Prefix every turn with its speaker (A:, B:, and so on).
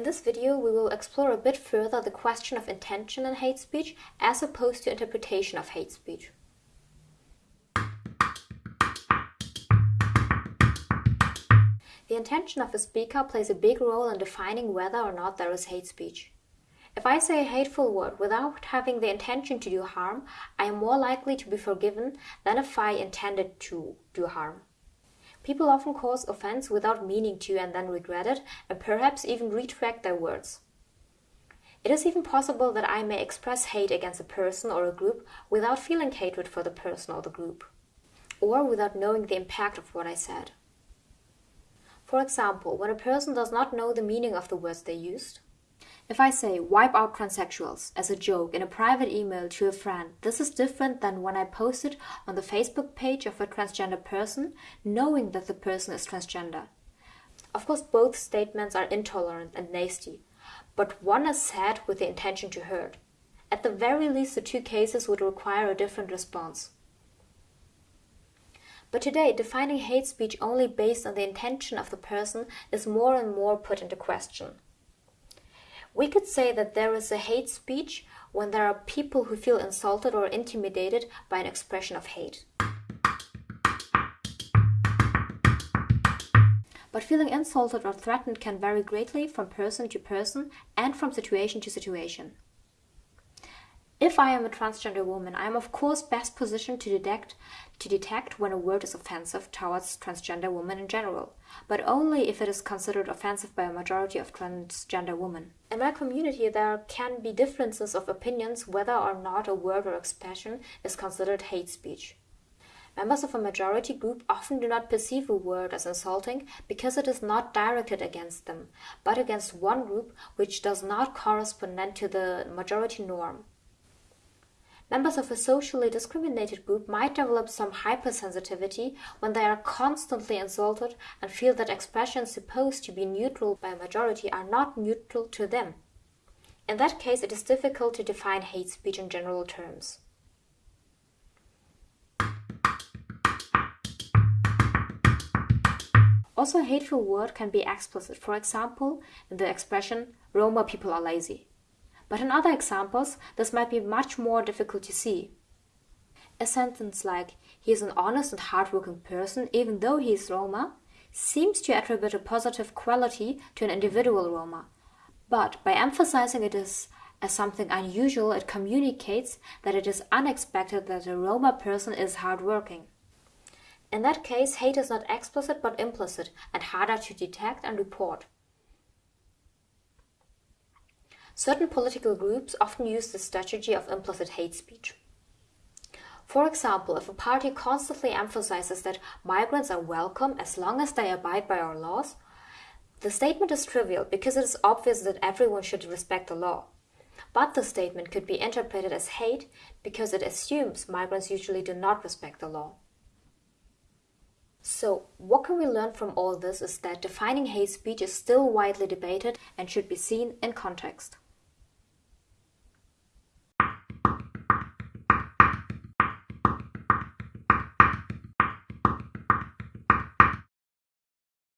A: In this video, we will explore a bit further the question of intention in hate speech as opposed to interpretation of hate speech. The intention of a speaker plays a big role in defining whether or not there is hate speech. If I say a hateful word without having the intention to do harm, I am more likely to be forgiven than if I intended to do harm. People often cause offense without meaning to and then regret it and perhaps even retract their words. It is even possible that I may express hate against a person or a group without feeling hatred for the person or the group, or without knowing the impact of what I said. For example, when a person does not know the meaning of the words they used, if I say wipe out transsexuals as a joke in a private email to a friend, this is different than when I post it on the Facebook page of a transgender person, knowing that the person is transgender. Of course, both statements are intolerant and nasty, but one is said with the intention to hurt. At the very least, the two cases would require a different response. But today, defining hate speech only based on the intention of the person is more and more put into question. We could say that there is a hate speech when there are people who feel insulted or intimidated by an expression of hate. But feeling insulted or threatened can vary greatly from person to person and from situation to situation. If I am a transgender woman, I am of course best positioned to detect to detect when a word is offensive towards transgender women in general, but only if it is considered offensive by a majority of transgender women. In my community, there can be differences of opinions whether or not a word or expression is considered hate speech. Members of a majority group often do not perceive a word as insulting because it is not directed against them, but against one group which does not correspond to the majority norm. Members of a socially discriminated group might develop some hypersensitivity when they are constantly insulted and feel that expressions supposed to be neutral by a majority are not neutral to them. In that case, it is difficult to define hate speech in general terms. Also, a hateful word can be explicit, for example, in the expression, Roma people are lazy. But in other examples, this might be much more difficult to see. A sentence like, he is an honest and hardworking person even though he is Roma, seems to attribute a positive quality to an individual Roma. But by emphasizing it as, as something unusual, it communicates that it is unexpected that a Roma person is hardworking. In that case, hate is not explicit but implicit and harder to detect and report. Certain political groups often use the strategy of implicit hate speech. For example, if a party constantly emphasizes that migrants are welcome as long as they abide by our laws, the statement is trivial because it is obvious that everyone should respect the law. But the statement could be interpreted as hate because it assumes migrants usually do not respect the law. So, what can we learn from all this is that defining hate speech is still widely debated and should be seen in context.